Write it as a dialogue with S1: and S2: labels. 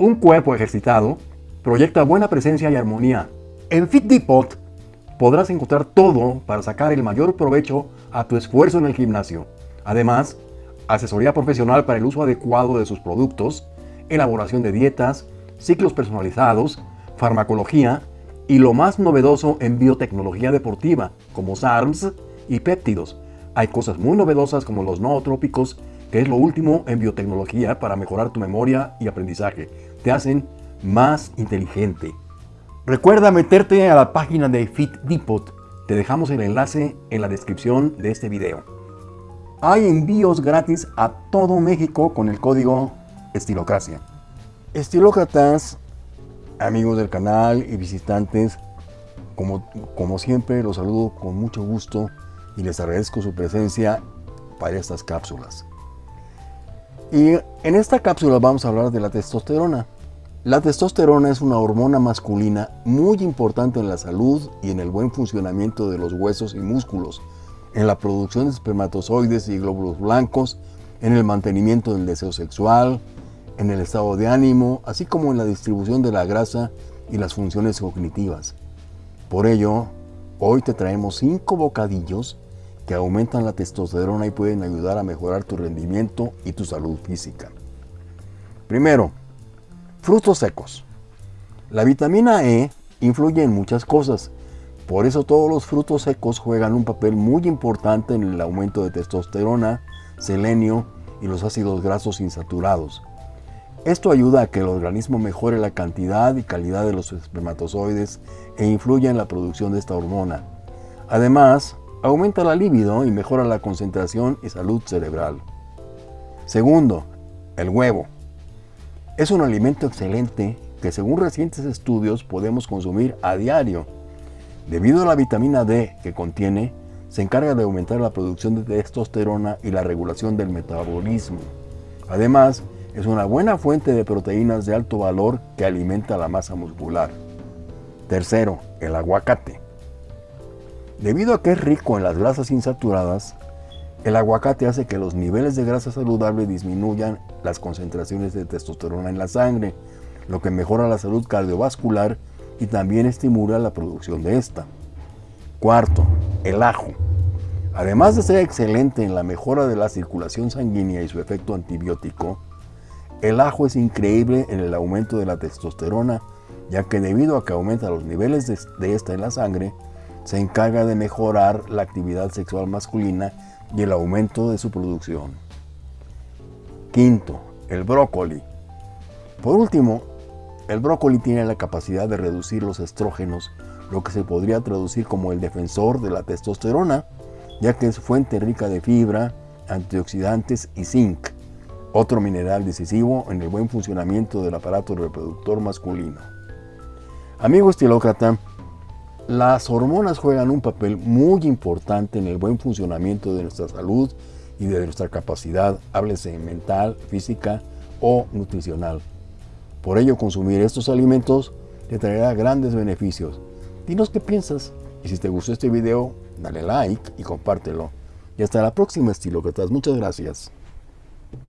S1: Un cuerpo ejercitado proyecta buena presencia y armonía. En Fit Depot podrás encontrar todo para sacar el mayor provecho a tu esfuerzo en el gimnasio. Además, asesoría profesional para el uso adecuado de sus productos, elaboración de dietas, ciclos personalizados, farmacología y lo más novedoso en biotecnología deportiva, como SARMS y péptidos. Hay cosas muy novedosas como los nootrópicos, que es lo último en biotecnología para mejorar tu memoria y aprendizaje. Te hacen más inteligente. Recuerda meterte a la página de Fit Depot. Te dejamos el enlace en la descripción de este video. Hay envíos gratis a todo México con el código Estilocracia. Estilócratas, amigos del canal y visitantes, como, como siempre los saludo con mucho gusto y les agradezco su presencia para estas cápsulas. Y en esta cápsula vamos a hablar de la testosterona. La testosterona es una hormona masculina muy importante en la salud y en el buen funcionamiento de los huesos y músculos, en la producción de espermatozoides y glóbulos blancos, en el mantenimiento del deseo sexual, en el estado de ánimo, así como en la distribución de la grasa y las funciones cognitivas. Por ello, hoy te traemos 5 bocadillos que aumentan la testosterona y pueden ayudar a mejorar tu rendimiento y tu salud física. Primero, frutos secos. La vitamina E influye en muchas cosas, por eso todos los frutos secos juegan un papel muy importante en el aumento de testosterona, selenio y los ácidos grasos insaturados. Esto ayuda a que el organismo mejore la cantidad y calidad de los espermatozoides e influya en la producción de esta hormona. Además, aumenta la libido y mejora la concentración y salud cerebral. Segundo, el huevo. Es un alimento excelente que según recientes estudios podemos consumir a diario. Debido a la vitamina D que contiene, se encarga de aumentar la producción de testosterona y la regulación del metabolismo. Además, es una buena fuente de proteínas de alto valor que alimenta la masa muscular. Tercero, el aguacate. Debido a que es rico en las grasas insaturadas, el aguacate hace que los niveles de grasa saludable disminuyan las concentraciones de testosterona en la sangre, lo que mejora la salud cardiovascular y también estimula la producción de esta. Cuarto, el ajo. Además de ser excelente en la mejora de la circulación sanguínea y su efecto antibiótico, el ajo es increíble en el aumento de la testosterona, ya que debido a que aumenta los niveles de, esta en la sangre, se encarga de mejorar la actividad sexual masculina y el aumento de su producción. Quinto, el brócoli. Por último, el brócoli tiene la capacidad de reducir los estrógenos, lo que se podría traducir como el defensor de la testosterona, ya que es fuente rica de fibra, antioxidantes y zinc, otro mineral decisivo en el buen funcionamiento del aparato reproductor masculino. Amigo estilócrata, las hormonas juegan un papel muy importante en el buen funcionamiento de nuestra salud y de nuestra capacidad, háblese mental, física o nutricional. Por ello, consumir estos alimentos te traerá grandes beneficios. Dinos qué piensas y si te gustó este video, dale like y compártelo. Y hasta la próxima, estilócratas. Muchas gracias.